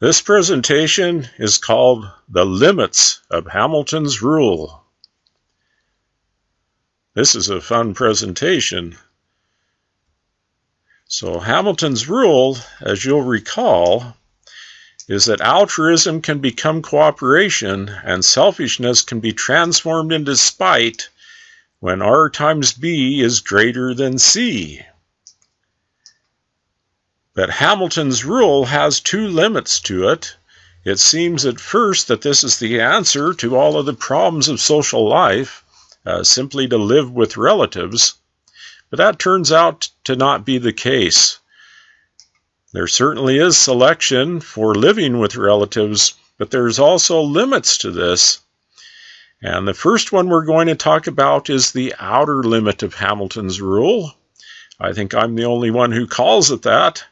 This presentation is called The Limits of Hamilton's Rule. This is a fun presentation. So, Hamilton's rule, as you'll recall, is that altruism can become cooperation and selfishness can be transformed into spite when R times B is greater than C. But Hamilton's rule has two limits to it. It seems at first that this is the answer to all of the problems of social life, uh, simply to live with relatives. But that turns out to not be the case. There certainly is selection for living with relatives, but there's also limits to this. And the first one we're going to talk about is the outer limit of Hamilton's rule. I think I'm the only one who calls it that.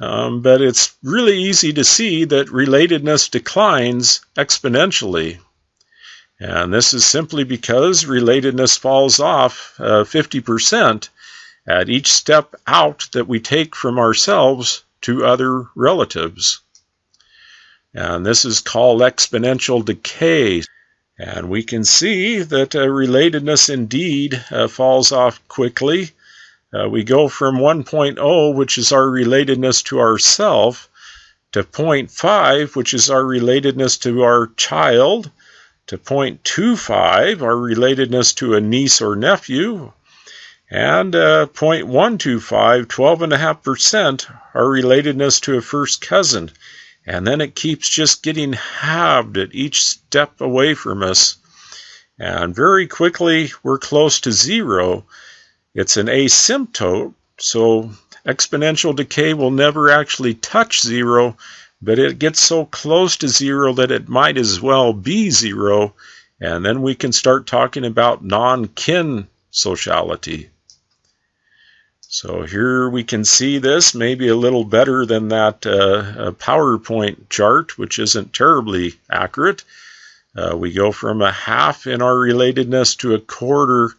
Um, but it's really easy to see that relatedness declines exponentially. And this is simply because relatedness falls off uh, 50% at each step out that we take from ourselves to other relatives. And this is called exponential decay. And we can see that uh, relatedness indeed uh, falls off quickly uh, we go from 1.0, which is our relatedness to ourself, to 0.5, which is our relatedness to our child, to 0.25, our relatedness to a niece or nephew, and uh, 0.125, 12.5%, our relatedness to a first cousin. And then it keeps just getting halved at each step away from us. And very quickly, we're close to zero it's an asymptote, so exponential decay will never actually touch zero, but it gets so close to zero that it might as well be zero, and then we can start talking about non-kin sociality. So here we can see this maybe a little better than that uh, PowerPoint chart, which isn't terribly accurate. Uh, we go from a half in our relatedness to a quarter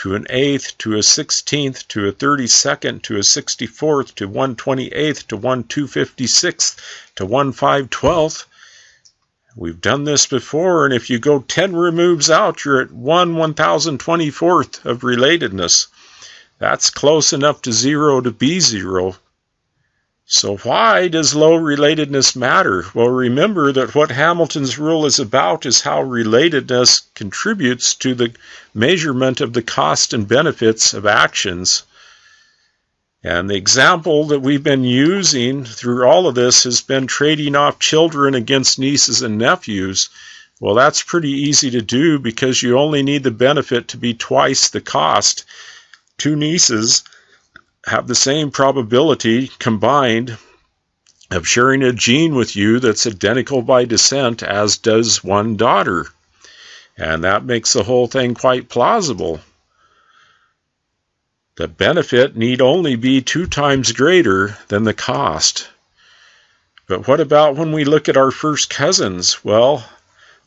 to an eighth, to a sixteenth, to a thirty second, to a sixty fourth, to one twenty eighth, to one two fifty sixth, to one five twelfth. We've done this before, and if you go 10 removes out, you're at 1 1024th of relatedness. That's close enough to zero to be zero. So, why does low relatedness matter? Well, remember that what Hamilton's rule is about is how relatedness contributes to the measurement of the cost and benefits of actions. And the example that we've been using through all of this has been trading off children against nieces and nephews. Well, that's pretty easy to do because you only need the benefit to be twice the cost. Two nieces have the same probability combined of sharing a gene with you that's identical by descent as does one daughter. And that makes the whole thing quite plausible. The benefit need only be two times greater than the cost. But what about when we look at our first cousins? Well,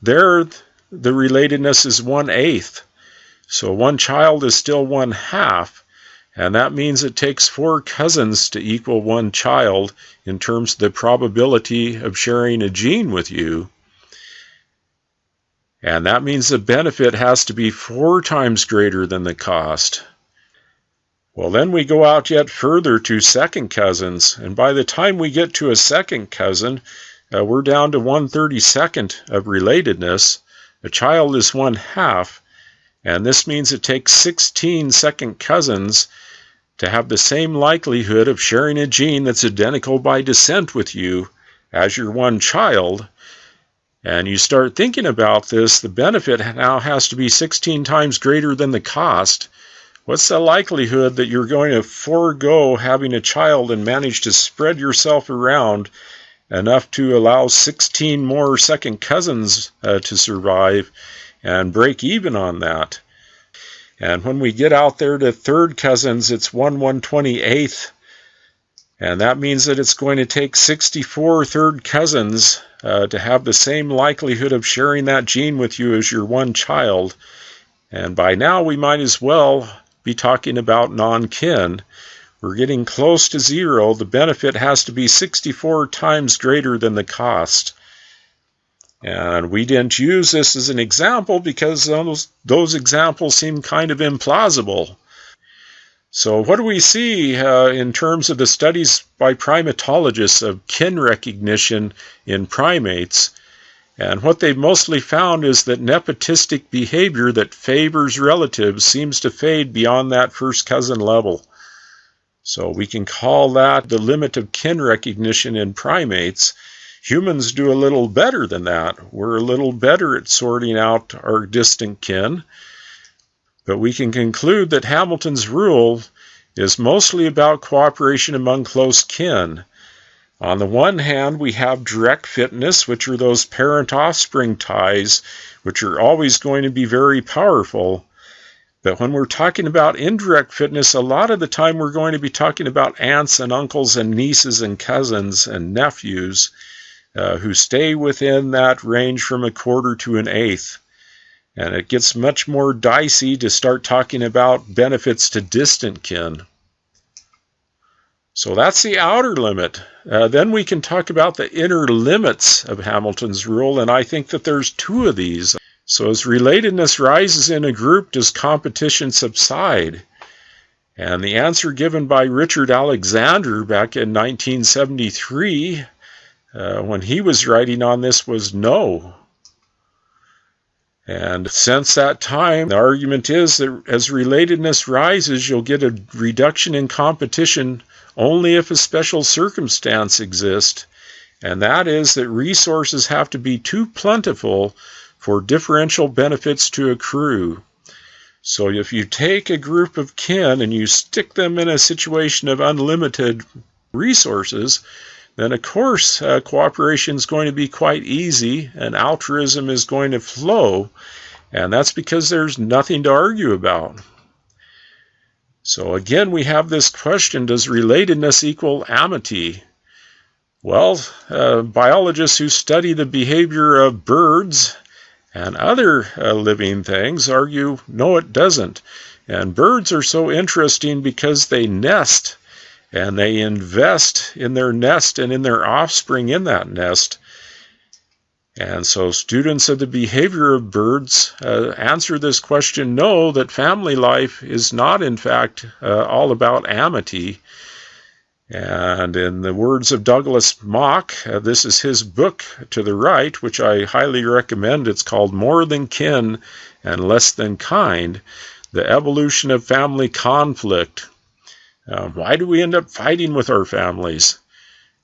there the relatedness is one eighth. So one child is still one half, and that means it takes four cousins to equal one child in terms of the probability of sharing a gene with you. And that means the benefit has to be four times greater than the cost. Well, then we go out yet further to second cousins, and by the time we get to a second cousin, uh, we're down to 132nd of relatedness. A child is one half, and this means it takes 16 second cousins to have the same likelihood of sharing a gene that's identical by descent with you as your one child. And you start thinking about this, the benefit now has to be 16 times greater than the cost. What's the likelihood that you're going to forego having a child and manage to spread yourself around enough to allow 16 more second cousins uh, to survive and break even on that? And when we get out there to third cousins, it's 1 128th. And that means that it's going to take 64 third cousins uh, to have the same likelihood of sharing that gene with you as your one child. And by now, we might as well be talking about non kin. we're getting close to zero, the benefit has to be 64 times greater than the cost. And we didn't use this as an example because those, those examples seem kind of implausible. So, what do we see uh, in terms of the studies by primatologists of kin recognition in primates? And what they've mostly found is that nepotistic behavior that favors relatives seems to fade beyond that first cousin level. So, we can call that the limit of kin recognition in primates. Humans do a little better than that. We're a little better at sorting out our distant kin. But we can conclude that Hamilton's rule is mostly about cooperation among close kin. On the one hand, we have direct fitness, which are those parent offspring ties, which are always going to be very powerful. But when we're talking about indirect fitness, a lot of the time we're going to be talking about aunts and uncles and nieces and cousins and nephews uh, who stay within that range from a quarter to an eighth. And it gets much more dicey to start talking about benefits to distant kin. So that's the outer limit. Uh, then we can talk about the inner limits of Hamilton's rule, and I think that there's two of these. So as relatedness rises in a group, does competition subside? And the answer given by Richard Alexander back in 1973 uh, when he was writing on this was no. And since that time, the argument is that as relatedness rises, you'll get a reduction in competition only if a special circumstance exists, and that is that resources have to be too plentiful for differential benefits to accrue. So if you take a group of kin and you stick them in a situation of unlimited resources, then of course uh, cooperation is going to be quite easy and altruism is going to flow. And that's because there's nothing to argue about. So again, we have this question Does relatedness equal amity? Well, uh, biologists who study the behavior of birds and other uh, living things argue no, it doesn't. And birds are so interesting because they nest and they invest in their nest and in their offspring in that nest. And so, students of the behavior of birds uh, answer this question no, that family life is not, in fact, uh, all about amity. And in the words of Douglas Mock, uh, this is his book to the right, which I highly recommend. It's called More Than Kin and Less Than Kind The Evolution of Family Conflict. Uh, why do we end up fighting with our families?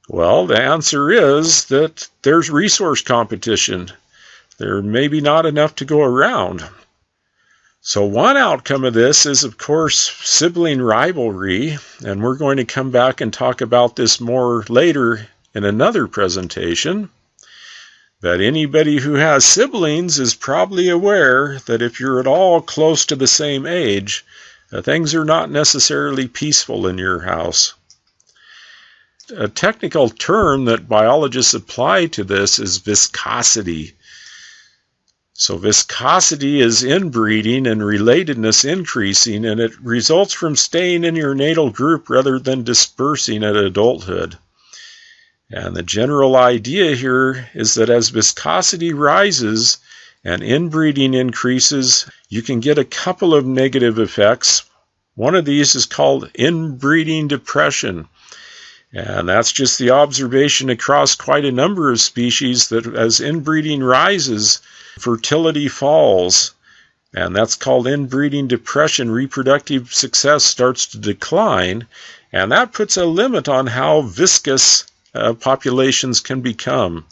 Well, the answer is that there's resource competition. There may be not enough to go around. So, one outcome of this is, of course, sibling rivalry, and we're going to come back and talk about this more later in another presentation. But anybody who has siblings is probably aware that if you're at all close to the same age, things are not necessarily peaceful in your house. A technical term that biologists apply to this is viscosity. So, viscosity is inbreeding and relatedness increasing, and it results from staying in your natal group rather than dispersing at adulthood. And the general idea here is that as viscosity rises, and inbreeding increases, you can get a couple of negative effects. One of these is called inbreeding depression. And that's just the observation across quite a number of species that as inbreeding rises, fertility falls. And that's called inbreeding depression. Reproductive success starts to decline. And that puts a limit on how viscous uh, populations can become.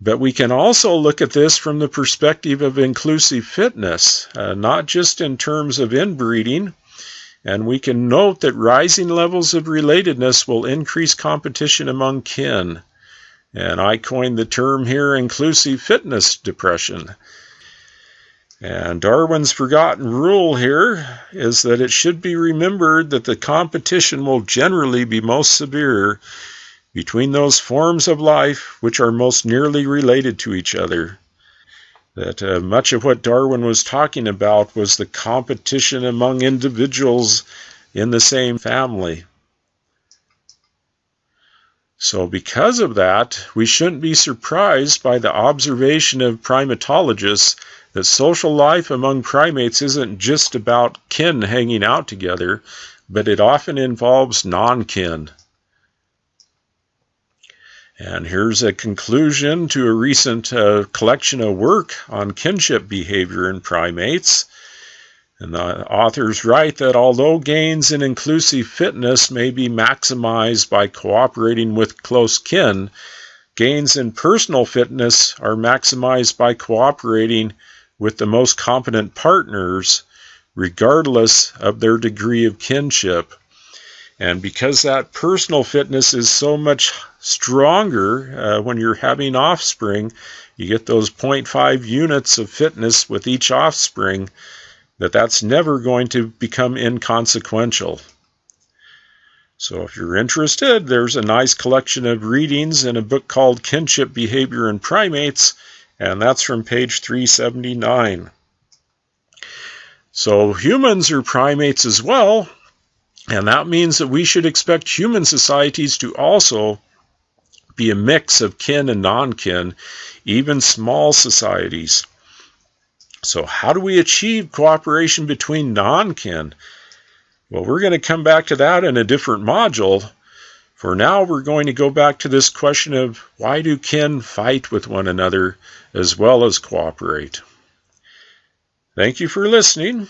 But we can also look at this from the perspective of inclusive fitness, uh, not just in terms of inbreeding. And we can note that rising levels of relatedness will increase competition among kin. And I coined the term here inclusive fitness depression. And Darwin's forgotten rule here is that it should be remembered that the competition will generally be most severe between those forms of life which are most nearly related to each other. that uh, much of what Darwin was talking about was the competition among individuals in the same family. So, because of that, we shouldn't be surprised by the observation of primatologists that social life among primates isn't just about kin hanging out together, but it often involves non kin. And here's a conclusion to a recent uh, collection of work on kinship behavior in primates. And the authors write that although gains in inclusive fitness may be maximized by cooperating with close kin, gains in personal fitness are maximized by cooperating with the most competent partners, regardless of their degree of kinship. And because that personal fitness is so much stronger uh, when you're having offspring, you get those 0.5 units of fitness with each offspring, that that's never going to become inconsequential. So if you're interested, there's a nice collection of readings in a book called Kinship Behavior in Primates, and that's from page 379. So humans are primates as well, and that means that we should expect human societies to also be a mix of kin and non kin, even small societies. So, how do we achieve cooperation between non kin? Well, we're going to come back to that in a different module. For now, we're going to go back to this question of why do kin fight with one another as well as cooperate? Thank you for listening.